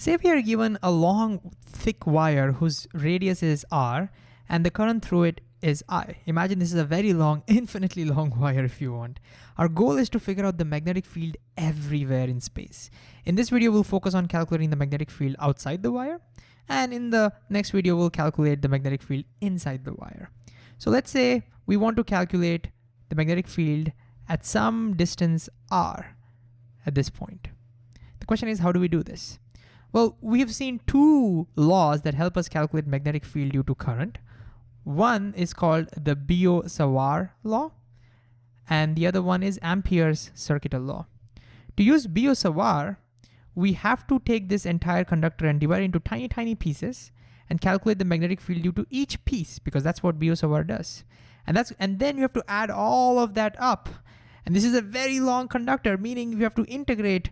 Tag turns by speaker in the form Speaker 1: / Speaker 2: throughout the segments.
Speaker 1: Say we are given a long, thick wire whose radius is r, and the current through it is I. Imagine this is a very long, infinitely long wire if you want. Our goal is to figure out the magnetic field everywhere in space. In this video, we'll focus on calculating the magnetic field outside the wire. And in the next video, we'll calculate the magnetic field inside the wire. So let's say we want to calculate the magnetic field at some distance r at this point. The question is, how do we do this? Well, we have seen two laws that help us calculate magnetic field due to current. One is called the Biot-Savart law, and the other one is Ampere's circuital law. To use Biot-Savart, we have to take this entire conductor and divide it into tiny, tiny pieces and calculate the magnetic field due to each piece because that's what Biot-Savart does. And that's and then you have to add all of that up. And this is a very long conductor, meaning you have to integrate.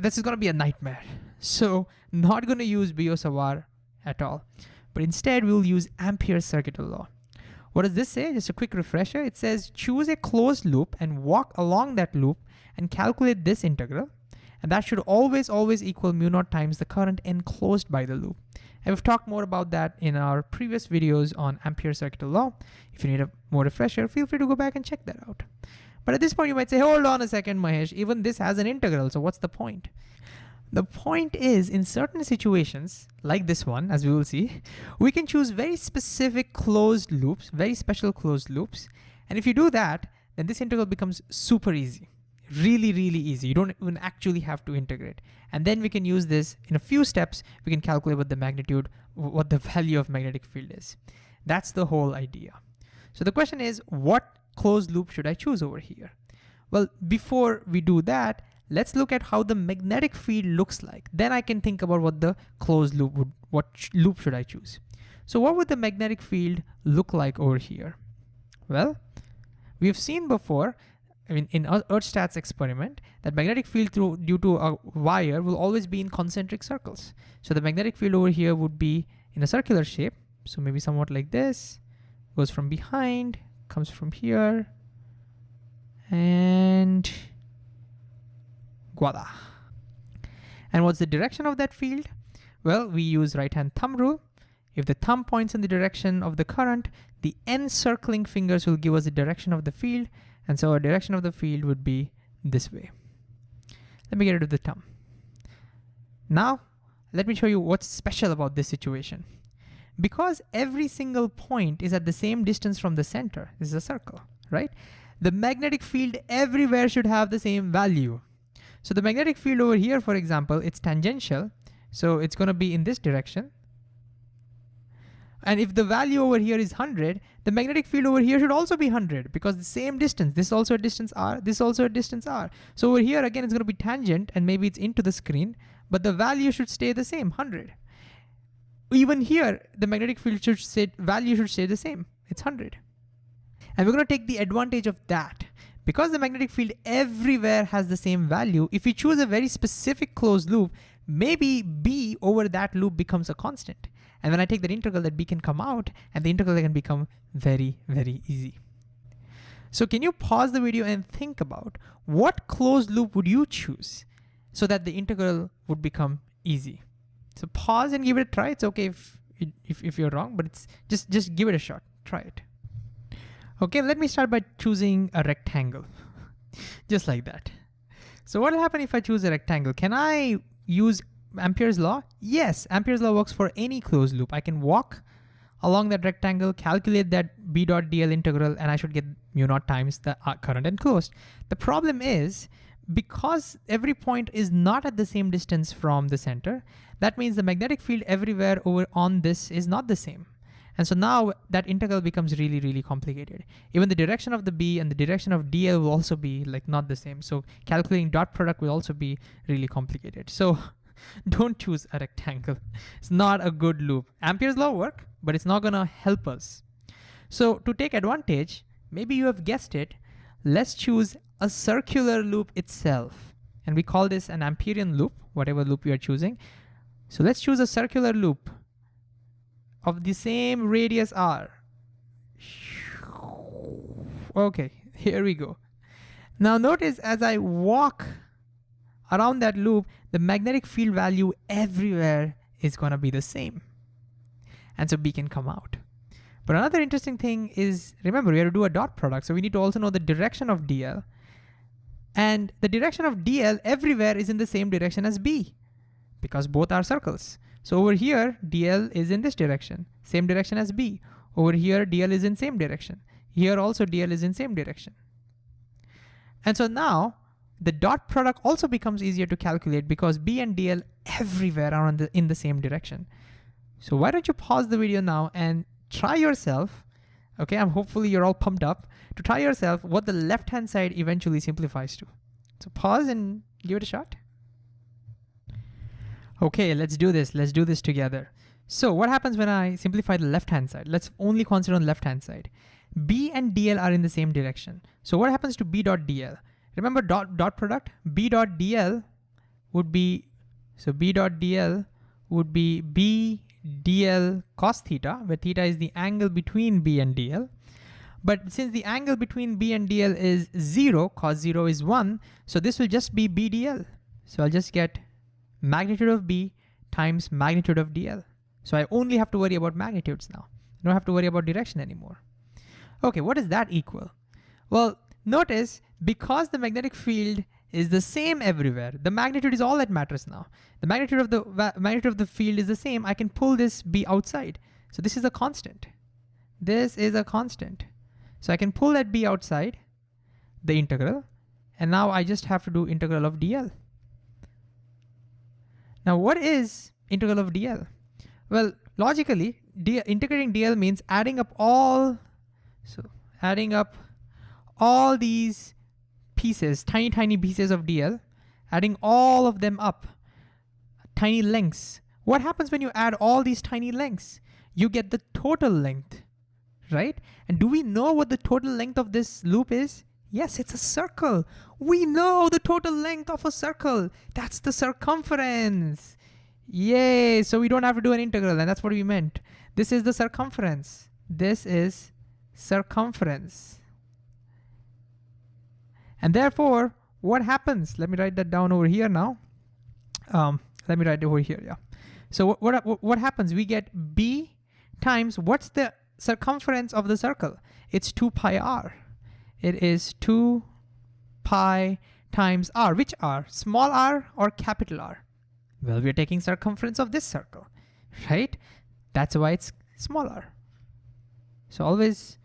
Speaker 1: This is gonna be a nightmare. So not gonna use Biot-Savart at all but instead we'll use Ampere's circuital law. What does this say? Just a quick refresher. It says choose a closed loop and walk along that loop and calculate this integral. And that should always, always equal mu naught times the current enclosed by the loop. And we've talked more about that in our previous videos on Ampere's circuital law. If you need a more refresher, feel free to go back and check that out. But at this point, you might say, hold on a second, Mahesh, even this has an integral, so what's the point? The point is, in certain situations, like this one, as we will see, we can choose very specific closed loops, very special closed loops. And if you do that, then this integral becomes super easy, really, really easy. You don't even actually have to integrate. And then we can use this in a few steps, we can calculate what the magnitude, what the value of magnetic field is. That's the whole idea. So the question is, what closed loop should I choose over here? Well, before we do that, let's look at how the magnetic field looks like. Then I can think about what the closed loop would, what loop should I choose. So what would the magnetic field look like over here? Well, we've seen before, I mean, in Oersted's experiment, that magnetic field through due to a wire will always be in concentric circles. So the magnetic field over here would be in a circular shape. So maybe somewhat like this, goes from behind, comes from here, and And what's the direction of that field? Well, we use right-hand thumb rule. If the thumb points in the direction of the current, the encircling fingers will give us the direction of the field. And so our direction of the field would be this way. Let me get rid of the thumb. Now, let me show you what's special about this situation. Because every single point is at the same distance from the center, this is a circle, right? The magnetic field everywhere should have the same value. So the magnetic field over here, for example, it's tangential. So it's gonna be in this direction. And if the value over here is 100, the magnetic field over here should also be 100 because the same distance, this is also a distance r, this is also a distance r. So over here, again, it's gonna be tangent and maybe it's into the screen, but the value should stay the same, 100. Even here, the magnetic field should say, value should stay the same, it's 100. And we're gonna take the advantage of that because the magnetic field everywhere has the same value, if we choose a very specific closed loop, maybe B over that loop becomes a constant. And when I take that integral, that B can come out and the integral can become very, very easy. So can you pause the video and think about what closed loop would you choose so that the integral would become easy? So pause and give it a try. It's okay if, if, if you're wrong, but it's just, just give it a shot, try it. Okay, let me start by choosing a rectangle, just like that. So what will happen if I choose a rectangle? Can I use Ampere's law? Yes, Ampere's law works for any closed loop. I can walk along that rectangle, calculate that b dot dl integral, and I should get mu naught times the uh, current enclosed. The problem is, because every point is not at the same distance from the center, that means the magnetic field everywhere over on this is not the same. And so now that integral becomes really, really complicated. Even the direction of the B and the direction of DL will also be like not the same. So calculating dot product will also be really complicated. So don't choose a rectangle. It's not a good loop. Ampere's law work, but it's not gonna help us. So to take advantage, maybe you have guessed it, let's choose a circular loop itself. And we call this an Amperian loop, whatever loop you are choosing. So let's choose a circular loop of the same radius r. Okay, here we go. Now notice as I walk around that loop, the magnetic field value everywhere is gonna be the same. And so B can come out. But another interesting thing is, remember, we have to do a dot product, so we need to also know the direction of DL. And the direction of DL everywhere is in the same direction as B, because both are circles. So over here, DL is in this direction, same direction as B. Over here, DL is in same direction. Here also DL is in same direction. And so now the dot product also becomes easier to calculate because B and DL everywhere are the, in the same direction. So why don't you pause the video now and try yourself, okay, I'm hopefully you're all pumped up, to try yourself what the left-hand side eventually simplifies to. So pause and give it a shot. Okay, let's do this. Let's do this together. So what happens when I simplify the left-hand side? Let's only consider on the left-hand side. B and DL are in the same direction. So what happens to B dot DL? Remember dot, dot product? B dot DL would be, so B dot DL would be B dl cos theta, where theta is the angle between B and DL. But since the angle between B and DL is zero, cos zero is one, so this will just be BDL. So I'll just get magnitude of B times magnitude of DL. So I only have to worry about magnitudes now. I don't have to worry about direction anymore. Okay, what does that equal? Well, notice because the magnetic field is the same everywhere, the magnitude is all that matters now. The magnitude of the magnitude of the field is the same. I can pull this B outside. So this is a constant. This is a constant. So I can pull that B outside, the integral, and now I just have to do integral of dl. Now what is integral of dl? Well, logically, d integrating dl means adding up all, so adding up all these pieces, tiny, tiny pieces of dl, adding all of them up, tiny lengths. What happens when you add all these tiny lengths? You get the total length, right? And do we know what the total length of this loop is? Yes, it's a circle. We know the total length of a circle. That's the circumference. Yay, so we don't have to do an integral, and that's what we meant. This is the circumference. This is circumference. And therefore, what happens? Let me write that down over here now. Um, let me write it over here, yeah. So what, what, what happens? We get b times, what's the circumference of the circle? It's 2 pi r. It is 2 pi times r. Which r? Small r or capital R? Well, we're taking circumference of this circle, right? That's why it's smaller. So always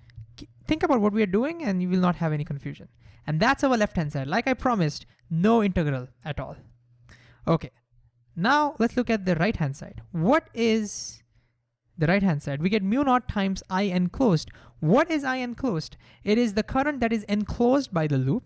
Speaker 1: think about what we are doing and you will not have any confusion. And that's our left-hand side. Like I promised, no integral at all. Okay, now let's look at the right-hand side. What is the right-hand side? We get mu naught times I enclosed. What is I enclosed? It is the current that is enclosed by the loop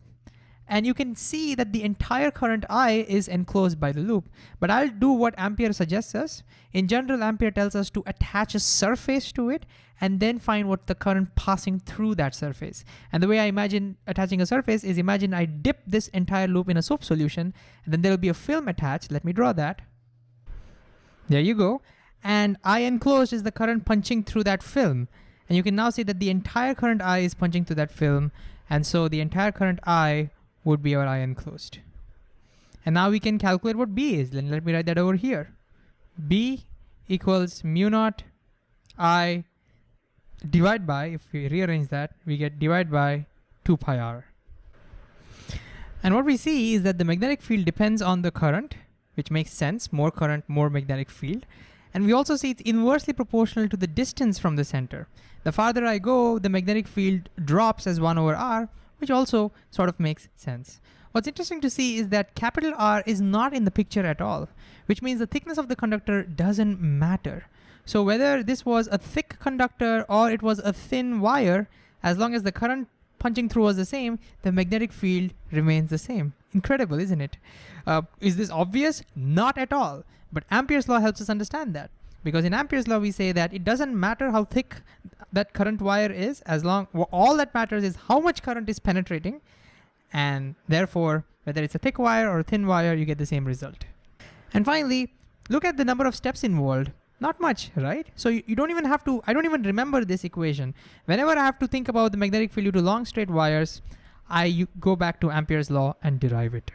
Speaker 1: and you can see that the entire current I is enclosed by the loop. But I'll do what Ampere suggests us. In general, Ampere tells us to attach a surface to it and then find what the current passing through that surface. And the way I imagine attaching a surface is imagine I dip this entire loop in a soap solution and then there'll be a film attached. Let me draw that. There you go. And I enclosed is the current punching through that film. And you can now see that the entire current I is punching through that film. And so the entire current I would be our I enclosed. And now we can calculate what B is. Then let me write that over here. B equals mu naught I divide by, if we rearrange that, we get divide by 2 pi r. And what we see is that the magnetic field depends on the current, which makes sense, more current, more magnetic field. And we also see it's inversely proportional to the distance from the center. The farther I go, the magnetic field drops as 1 over r, which also sort of makes sense. What's interesting to see is that capital R is not in the picture at all, which means the thickness of the conductor doesn't matter. So whether this was a thick conductor or it was a thin wire, as long as the current punching through was the same, the magnetic field remains the same. Incredible, isn't it? Uh, is this obvious? Not at all. But Ampere's law helps us understand that. Because in Ampere's law, we say that it doesn't matter how thick that current wire is, as long, all that matters is how much current is penetrating. And therefore, whether it's a thick wire or a thin wire, you get the same result. And finally, look at the number of steps involved. Not much, right? So you, you, don't even have to, I don't even remember this equation. Whenever I have to think about the magnetic field due to long straight wires, I go back to Ampere's law and derive it.